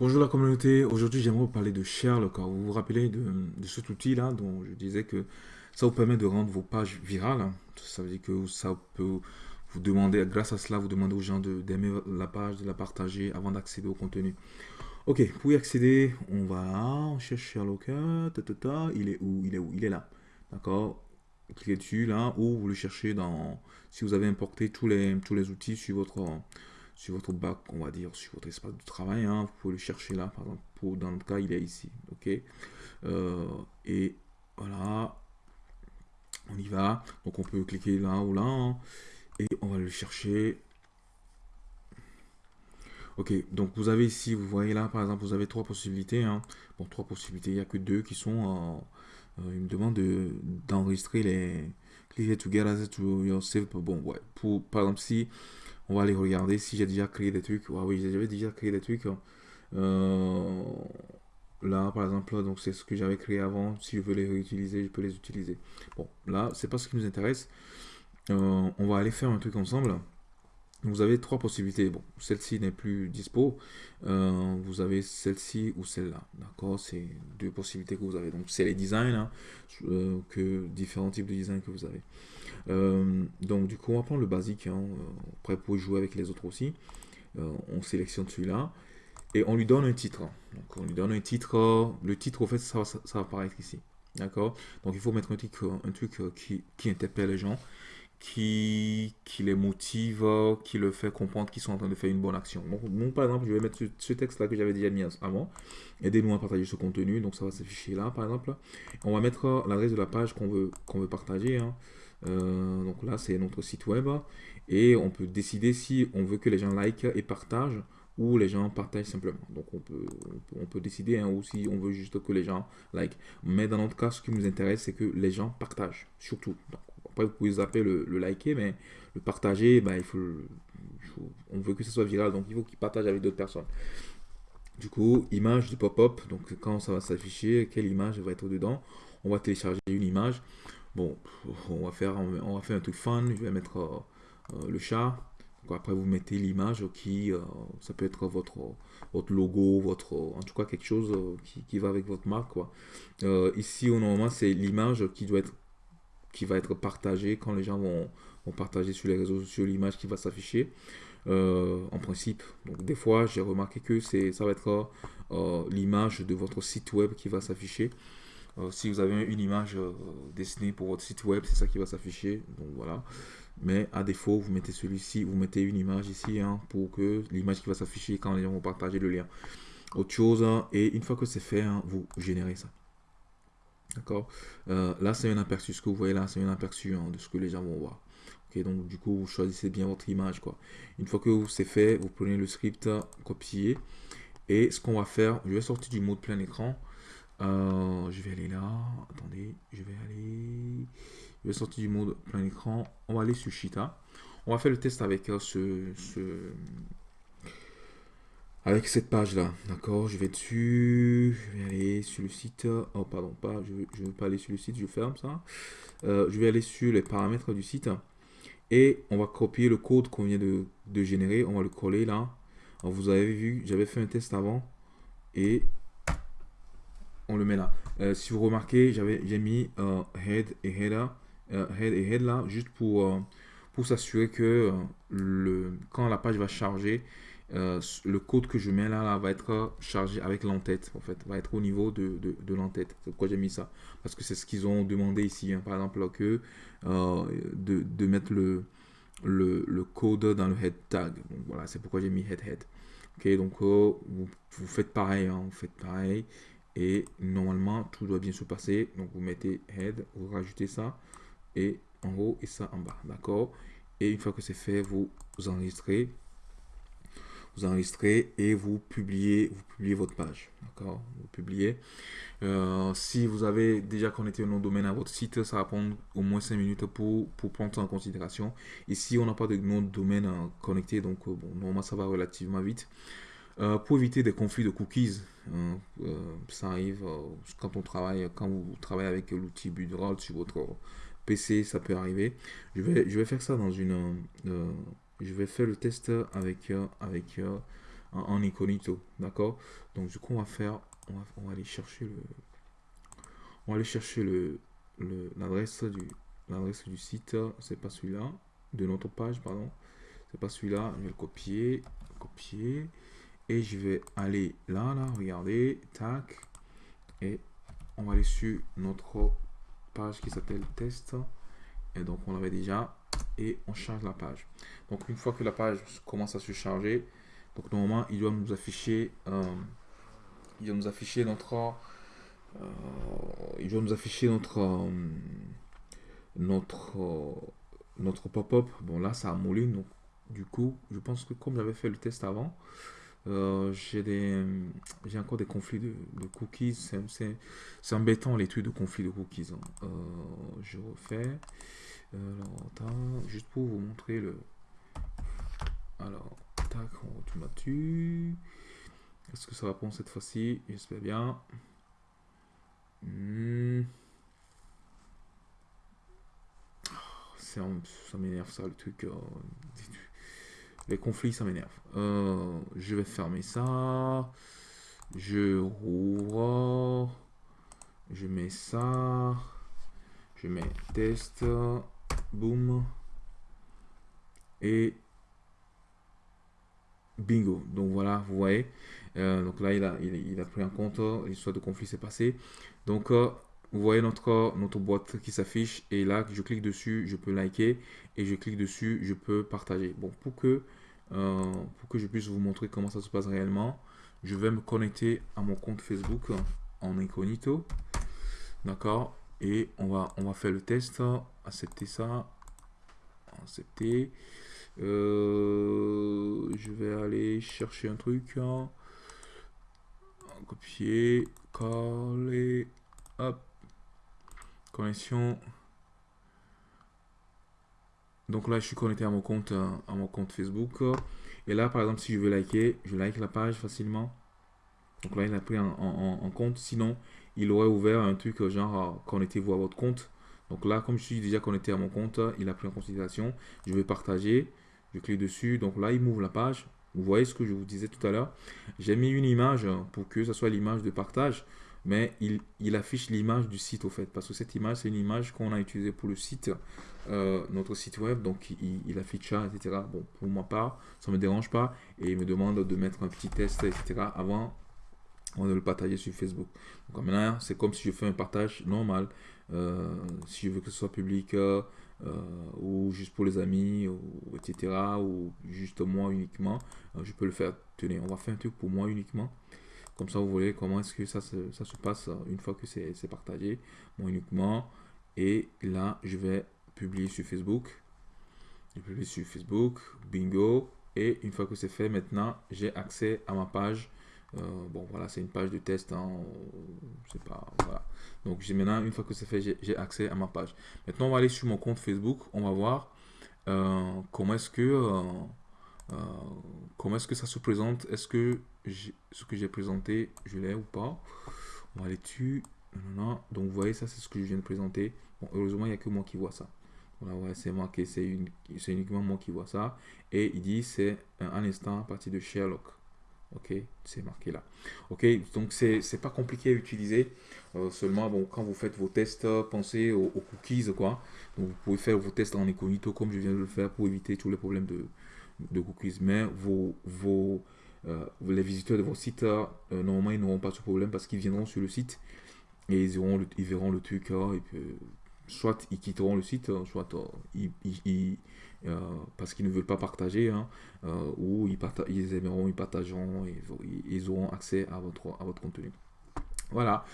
Bonjour la communauté, aujourd'hui j'aimerais vous parler de Sherlock. Vous vous rappelez de, cet outil là dont je disais que ça vous permet de rendre vos pages virales. Ça veut dire que ça peut vous demander, grâce à cela, vous demandez aux gens d'aimer la page, de la partager avant d'accéder au contenu. Ok, pour y accéder, on va là, on Sherlock, il est où? Il est où? Il est là. D'accord? Cliquez dessus là, ou vous le cherchez dans, si vous avez importé tous les, tous les outils sur votre sur votre bac, on va dire, sur votre espace de travail. Hein, vous pouvez le chercher là, par exemple, pour, dans le cas, il est ici. Ok? Euh, Et voilà, on y va. Donc on peut cliquer là ou là, hein, et on va le chercher. Ok, donc vous avez ici, vous voyez là, par exemple, vous avez trois possibilités. Hein. Bon, trois possibilités, il n'y a que deux qui sont... Euh, il me demande d'enregistrer les... Cliquez together to yourself. Bon, ouais, pour, par exemple, si on va aller regarder si j'ai déjà créé des trucs. oui, j'avais déjà créé des trucs. Hein. Euh, là, par exemple, donc c'est ce que j'avais créé avant. Si je veux les réutiliser, je peux les utiliser. Bon, là, c'est pas ce qui nous intéresse. Euh, on va aller faire un truc ensemble. Vous avez trois possibilités. Bon, celle-ci n'est plus dispo. Euh, vous avez celle-ci ou celle-là. D'accord C'est deux possibilités que vous avez. Donc, c'est les designs, hein, que différents types de designs que vous avez. Euh, donc du coup, on va prendre le basique. Hein, après, pour jouer avec les autres aussi. Euh, on sélectionne celui-là. Et on lui donne un titre. Donc on lui donne un titre. Le titre, au fait, ça, ça, va apparaître ici. D'accord? Donc il faut mettre un truc, un truc euh, qui, qui interpelle les gens qui, les motive, qui le fait comprendre qu'ils sont en train de faire une bonne action. Donc, par exemple, je vais mettre ce, texte-là que j'avais déjà mis avant. Aidez-nous à partager ce contenu. Donc, ça va s'afficher là, par exemple. On va mettre l'adresse de la page qu'on veut, veut partager. Hein. Euh, donc là, c'est notre site web. Et on peut décider si on veut que les gens like et partagent ou les gens partagent simplement. Donc on peut, on peut, décider hein, ou si on veut juste que les gens like. Mais dans notre cas, ce qui nous intéresse, c'est que les gens partagent, surtout. Après, vous pouvez zapper le, liker, mais le partager, ben, il faut, on veut que ce soit viral, donc il faut qu'il partage avec d'autres personnes. Du coup, image de pop-up, donc quand ça va s'afficher, quelle image va être dedans? On va télécharger une image. Bon, on va faire, on va faire un truc fun. Je vais mettre euh, euh, le chat. après, vous mettez l'image qui, euh, ça peut être votre, votre logo, votre, en tout cas quelque chose qui, va avec votre marque. Quoi. ici, au normalement, c'est l'image qui doit être, qui va être partagée quand les gens vont, vont partager sur les réseaux sociaux l'image qui va s'afficher. en principe. Donc des fois, j'ai remarqué que c'est ça va être l'image de votre site web qui va s'afficher. Euh, si vous avez une image euh, dessinée pour votre site web, c'est ça qui va s'afficher. Donc voilà. Mais à défaut, vous mettez celui-ci, vous mettez une image ici hein, pour que l'image qui va s'afficher quand les gens vont partager le lien. Autre chose, hein, et une fois que c'est fait, hein, vous générez ça. D'accord euh, Là, c'est un aperçu. Ce que vous voyez là, c'est un aperçu de ce que les gens vont voir. Donc du coup, vous choisissez bien votre image. quoi. Une fois que c'est fait, vous prenez le script, copier. Et ce qu'on va faire, je vais sortir du mode plein écran. Euh, je vais aller là. Attendez, je vais aller. Je vais sortir du mode plein écran. On va aller sur Cheetah. On va faire le test avec euh, ce, avec cette page là. D'accord, je vais dessus. Je vais aller sur le site. Oh, pardon, pas. Je ne veux, pas aller sur le site. Je ferme ça. Euh, je vais aller sur les paramètres du site. Et on va copier le code qu'on vient de, de, générer. On va le coller là. Vous avez vu, j'avais fait un test avant. Et on le met là. Euh, si vous remarquez, j'avais j'ai mis euh, head et header, head et head là, juste pour, pour s'assurer que le, quand la page va charger, le code que je mets là, va être chargé avec l'entête, en fait, va être au niveau de, de, l'entête. C'est pourquoi j'ai mis ça. Parce que c'est ce qu'ils ont demandé ici, hein. par exemple, que de, de, mettre le, le, code dans le head tag. Donc voilà, c'est pourquoi j'ai mis head head. Ok, donc vous, vous, faites pareil, hein, vous faites pareil. Et normalement, tout doit bien se passer. Donc, vous mettez head, vous rajoutez ça. Et en haut et ça en bas. D'accord? Et une fois que c'est fait, vous, enregistrez. Vous enregistrez et vous publiez, vous publiez votre page. D'accord? Vous publiez. Euh, si vous avez déjà connecté un nom de domaine à votre site, ça va prendre au moins 5 minutes pour, pour prendre ça en considération. Ici, on n'a pas de nom de domaine euh, connecté, donc euh, bon, normalement, ça va relativement vite. Pour éviter des conflits de cookies, hein, ça arrive quand on travaille, quand vous travaillez avec l'outil Budroll sur votre PC, ça peut arriver. Je vais, je vais faire ça dans une, je vais faire le test avec avec en, incognito, d'accord? Donc du coup, on va faire, on va, aller chercher le, on va aller chercher le, l'adresse du, l'adresse du site, c'est pas celui-là, de notre page, pardon, c'est pas celui-là, je vais le copier, copier, et je vais aller là, là, regardez, tac, et on va aller sur notre page qui s'appelle test, et donc on l'avait déjà, on charge la page. Donc une fois que la page commence à se charger, donc normalement il doit nous afficher, euh, il doit nous afficher notre, euh, il doit nous afficher notre, euh, notre, notre pop-up. Bon là ça a moulé, donc du coup je pense que comme j'avais fait le test avant, j'ai des j'ai encore des conflits de, cookies c'est embêtant l'étude de conflits de cookies hein. je refais alors, juste pour vous montrer le... Alors, tac, on m'a tu Est-ce que ça va prendre cette fois-ci? J'espère bien. Hmm. Ça m'énerve ça, le truc. Euh, les conflits, ça m'énerve. Euh, je vais fermer ça. Je rouvre. Je mets ça. Je mets test. Boom. Et bingo. Donc voilà, vous voyez. Euh, donc là, il a, pris en compte l'histoire de conflit s'est passé. Donc, euh, vous voyez notre, notre boîte qui s'affiche. Et là, je clique dessus, je peux liker. Et je clique dessus, je peux partager. Bon, pour que, euh, pour que je puisse vous montrer comment ça se passe réellement, je vais me connecter à mon compte Facebook en incognito. D'accord? Et on va, on va faire le test. Accepter ça. Accepter. Euh, je vais aller chercher un truc. Copier. Coller. Hop. Connexion. Donc là, je suis connecté à mon compte, à mon compte Facebook. Et là, par exemple, si je veux liker, je like la page facilement. Donc là, il a pris en compte. Sinon, il aurait ouvert un truc genre connectez-vous à votre compte. Donc là, comme je suis déjà connecté à mon compte, il a pris en considération. Je vais partager. Je clique dessus. Donc là, il m'ouvre la page. Vous voyez ce que je vous disais tout à l'heure. J'ai mis une image pour que ce soit l'image de partage. Mais il, affiche l'image du site au fait. Parce que cette image, c'est une image qu'on a utilisée pour le site, euh, notre site web. Donc il, affiche ça, etc. Bon, pour ma part, ça me dérange pas. Et il me demande de mettre un petit test, etc. avant on va le partager sur Facebook. Donc maintenant, c'est comme si je fais un partage normal. Euh, si je veux que ce soit public euh, euh, ou juste pour les amis, ou, etc. Ou juste moi uniquement, je peux le faire. Tenez, on va faire un truc pour moi uniquement. Comme ça, vous voyez comment est-ce que ça se, ça se passe une fois que c'est partagé, moi uniquement. Et là, je vais publier sur Facebook. Je publie sur Facebook, bingo. Et une fois que c'est fait, maintenant, j'ai accès à ma page bon, voilà, c'est une page de test. Hein, pas, voilà. Donc, j'ai maintenant, une fois que c'est fait, j'ai accès à ma page. Maintenant, on va aller sur mon compte Facebook. On va voir euh, comment est-ce que euh, comment est-ce que ça se présente? Est-ce que ce que j'ai présenté, je l'ai ou pas? On va aller dessus. Donc, vous voyez, ça, c'est ce que je viens de présenter. Heureusement, il n'y a que moi qui vois ça. Voilà, c'est marqué, c'est uniquement moi qui vois ça. Et il dit, c'est un instant à partir de Sherlock. Ok, c'est marqué là. Ok, donc c'est pas compliqué à utiliser. Euh, seulement, bon, quand vous faites vos tests, pensez aux, cookies, quoi. Donc, vous pouvez faire vos tests en incognito comme je viens de le faire pour éviter tous les problèmes de, de cookies. Mais vos, vos, euh, les visiteurs de sites, euh, normalement, ils n'auront pas ce problème parce qu'ils viendront sur le site et ils, auront ils verront le truc. et puis, soit ils quitteront le site, soit ils, euh, parce qu'ils ne veulent pas partager, hein, euh, ou ils, aimeront, ils partageront, ils auront accès à votre, à votre contenu. Voilà,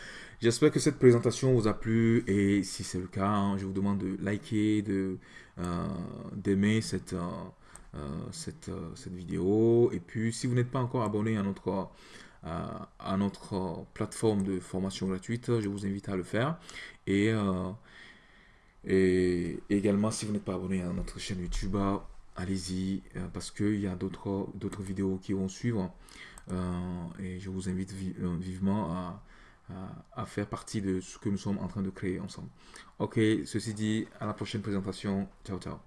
j'espère que cette présentation vous a plu et si c'est le cas, hein, je vous demande de liker, de euh, d'aimer cette, cette, cette, vidéo. Et puis si vous n'êtes pas encore abonné à notre, à notre plateforme de formation gratuite, je vous invite à le faire et également, si vous n'êtes pas abonné à notre chaîne YouTube, allez-y, euh, parce qu'il y a d'autres vidéos qui vont suivre. Euh, et je vous invite euh, vivement à, à, faire partie de ce que nous sommes en train de créer ensemble. Ok, ceci dit, à la prochaine présentation. Ciao, ciao.